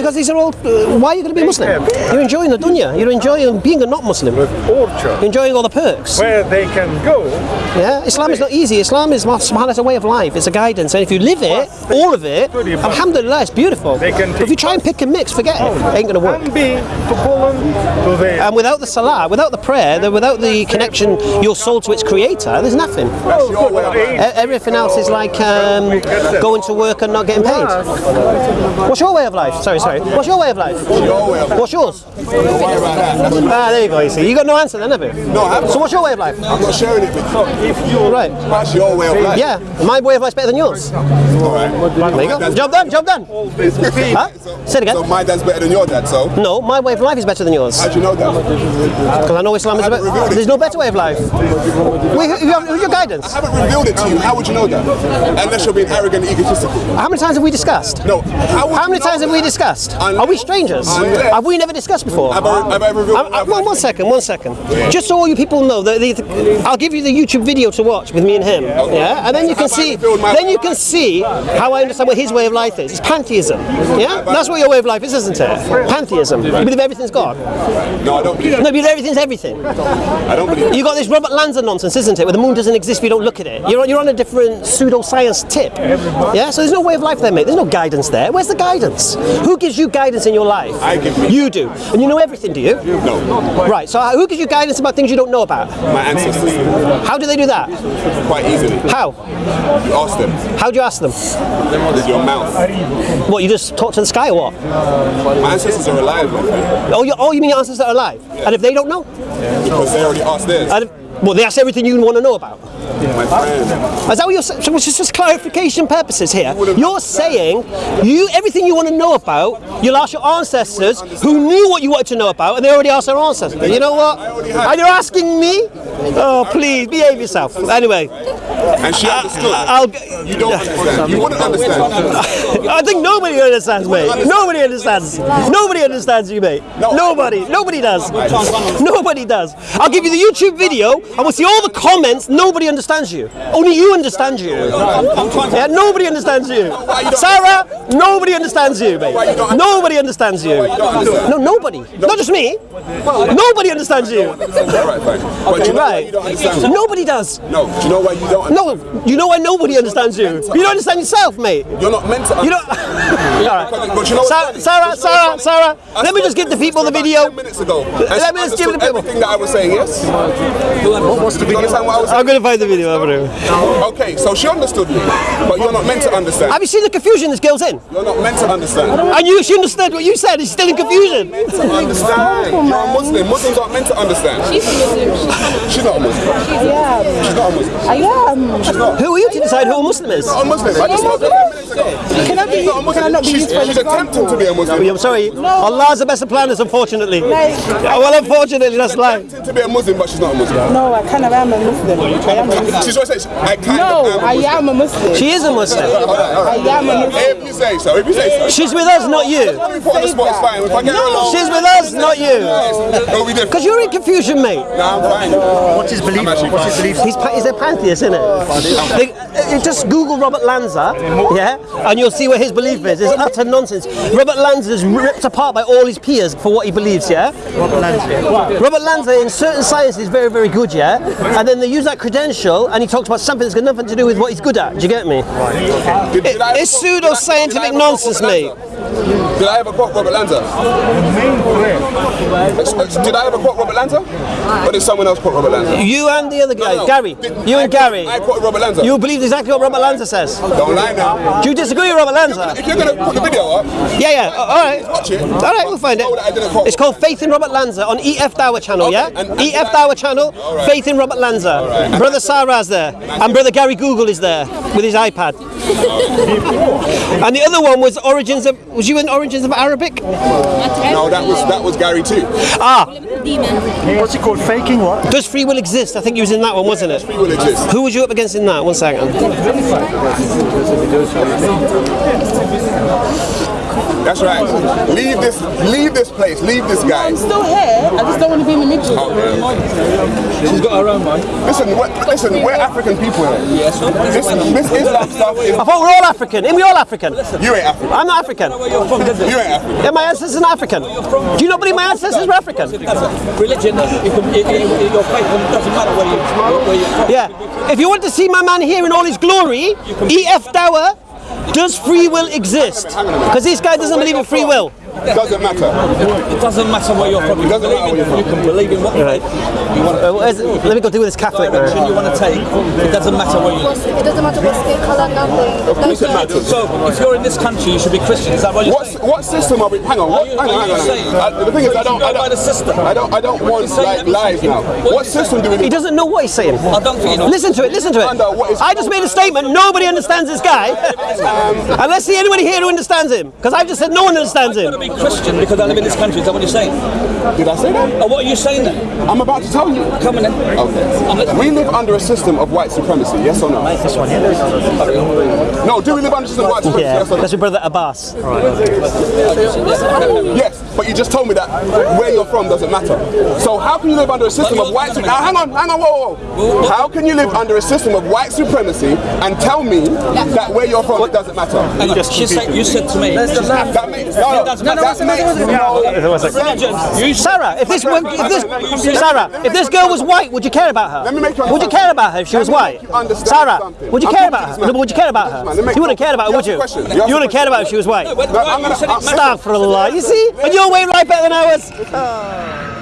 Because these are all. Uh, why are you going to be Muslim? You're enjoying the dunya. You're enjoying being a not Muslim. with orchard You're enjoying all the perks. where they can go. Yeah, Islam is not easy. Islam is subhanAllah, a way of life. It's a guidance, and if you live it, all of it, Alhamdulillah, it's beautiful. But if you try and pick and mix, forget it. it ain't work. And to to And without the salah, without the prayer, the- without the connection, your soul to its creator, there's nothing. Everything else is like um, going to work and not getting paid. What's your way of life? Sorry, sorry. What's your way of life? What's yours? Ah, there you go. You see, you got no answer then, have you? No, I haven't. So what's your way of life? I'm not sharing it with you. Right. That's your way of life. Yeah, my way of life's better than yours. Alright. There you go. Job done. Job done. Huh? Say it again. So my dad's better than your dad, so No, my way of life is better than yours. how'd you know that? Because I know Islam is better. There's no better way of life. Wait, who- who- who's your guidance? I haven't revealed it to you. How would you know that? Unless you're being arrogant and egotistical. How many times have we discussed? No. How, How many times have we that? Discussed? Unless- Are we strangers? unless- Have we never discussed before? Have I, have I revealed I- I- one, one second, one second. Just so all you people know, that the, the- I'll give you the YouTube video to watch with me and him. Yeah, and then you can Have see, then you can see how I understand what his way of life is. It's pantheism. Yeah, that's what your way of life is, isn't it? Pantheism. You believe everything's God. No, I don't believe No, you believe everything's everything. I don't believe You got this Robert Lanza nonsense, isn't it? Where the moon doesn't exist if you don't look at it. You're, on- you're on a different pseudoscience tip. Yeah, so there's no way of life there, mate. There's no guidance there. Where's the guidance? Who gives you guidance in your life? I give you. You do. And you know everything, do you? No. Right, so who gives you guidance about things you don't know about? My ancestors. How do they do that? Quite easily. How? You ask them. How do you ask them? With your mouth. What, you just talk to the sky or what? My ancestors are alive, my friend. Oh, you, oh, you mean your ancestors are alive? And if they don't know? Because they already asked theirs. And if, well, they ask everything you want to know about. My friend. Is that what you're saying? Just clarification purposes here. You're saying you everything you want to know about, you'll ask your ancestors who knew what you wanted to know about, and they already asked their ancestors. You know what? Are you're asking me? Oh, please behave yourself. Anyway, And she understood. I'll. You don't understand. You wouldn't understand. I think nobody understands, mate. Nobody understands. Nobody understands you, mate. No. Nobody. Nobody does. Nobody does. I'll give you the YouTube video, and we'll see all the comments. Nobody understands you. Only you understand you. Yeah, nobody understands you. Sarah, nobody understands you, mate. Nobody understands you. No, nobody. Not just me. Nobody understands you. Alright, fine. But you know why Right. you? Nobody does. No. Do you know why you don't No, you know why nobody understands you? You don't understand yourself, mate. You're not meant to You don't. All right. But you know Sarah. Sarah, Sarah, Sarah, let me just give the people the video. Ten minutes ago. And Let me just give the people- everything that I was saying. Yes. What's the video? You understand I was saying? I'm going to find the video. I'm Okay, so she understood me, but you're not meant to understand. Have you seen the confusion this girl's in? You're not meant to understand. And you, she understood what you said. She's still in confusion. Meant to understand. You're a Muslim. Muslims aren't meant to understand. She's a Muslim. She's not a Muslim. She's not a Muslim. I am. She's not. Who are you to decide who a Muslim is? Not a Muslim. I just spoke to her ten minutes ago. Can I be- She's not a Muslim. can I not be she's, used for an she's attempting to be a Muslim. I'm sorry. Allah is the best of planners, unfortunately. Like- Yeah, well, unfortunately, that's life. Attempting to be a Muslim, but she's not a Muslim. No, I kind of am a Muslim. I am a Muslim. She's always saying, I kind No, of am a I Muslim. am a Muslim. She is a Muslim. I am a Muslim. If you say so, if you say so. She's with us, not you. Let me put on the spot, it's fine. If I get her She's with us, not you. it'll be different. Because you're in confusion, mate. Nah, I'm fine. What's his belief? What's his belief? He's, he's a pantheist, isn't it? Just Google Robert Lanza, yeah, and you'll see where his belief is. It's utter nonsense. Robert Lanza is ripped apart by all his peers for what he believes, yeah? Robert Lanza. Robert Lanza in certain science is very, very good, yeah? And then they use that credential and he talks about something that's got nothing to do with what he's good at. Do you get me? Did, did I It's quote- did I- did I pseudo-scientific nonsense, mate. Did I ever quote Robert Lanza? Did I ever quote Robert Lanza? Or did someone else quote Robert Lanza? You and the other guy, No, no. Gary. Did- You I and quote- Gary. I quoted Robert Lanza. You believe exactly what Robert Lanza says. Don't lie now. Do you disagree with Robert Lanza? If you're gonna put the video up, Yeah, yeah. Uh, all right. watch it. All right, we'll find it. Quote. It's called Faith in Robert Lanza on EF Dawah channel, Okay, yeah? and- and EF Dawah channel, right. Faith in Robert Lanza. right. Brother Sarah's there, and Brother Gary Google is there with his iPad. and the other one was Origins of. Was you in Origins of Arabic? no, that was that was Gary too. Ah, What's it called? Faking what? does free will exist? I think he was in that one, wasn't it? He will exist. Who was you up against in that? One second. That's right. Leave this, leave this place. Leave this guy. I'm still here. I just don't want to be in the middle. Oh, She's got her own mind. Listen, we're, listen, we're African people here. Yes. This, this Islam stuff is. I thought we're all African. Ain't we all African? You ain't African. I'm not African. You're from, does it? You ain't African. Yeah, my ancestors are African. Do you not believe my ancestors were African? Religion, your faith doesn't matter where, you, where you're from. Yeah. If you want to see my man here in all his glory, E.F. Dawah, does free will exist? Because this guy doesn't believe in free will. It doesn't matter. It doesn't matter where you're from. You, can doesn't matter believe, in, you're can believe in what Right. you want Uh, where's- let me go deal with this Catholic direction now. you want to take. It doesn't matter where you live. It doesn't matter what skin color, nothing. Of course it matters. So, if you're in this country, you should be Christian. Is that what you're What, saying? what system are we? Hang on. What, you- hang on. are Hang you on. saying- Hang on. Uh, the thing is, I don't. You I go by don't. the system. I don't. I don't want like everything. lies now. What What you system do we He doesn't know what he's saying. I don't think you know. Listen to it, listen to Under what it. is- I just made a statement, nobody understands this guy. and let's see anybody here who understands him. Because I've just said no one understands I've got to him. be Christian because I live in this country. Is that what you're saying? Did I say that? Oh, what are you saying then? I'm about to tell you. Come on then. Okay. We live under a system of white supremacy. Yes or no? This one here. No. Do we live under a system of white supremacy? Yeah, Yes or no? that's your brother Abbas. Yes, but you just told me that where you're from doesn't matter. So how can you live under a system of white supremacy? Now hang on, hang on, whoa, whoa. How can you live under a system of white supremacy and tell me that where you're from it doesn't matter? Hang on. You said, you said to me. That makes no, no, doesn't that matter. makes no Religion. You said- Sarah, if this, if this Sarah, if this girl was white, would you care about her? Let me make you Would you care about her if she was white? make you understand Sarah, something. would you care about her? No, but would you care about her? You wouldn't care about her, would you? You You asked a wouldn't care about her if she was white. No, when- No, I'm when gonna- you said it- I'm- Astaghfirullah. You see? And you're way right better than ours.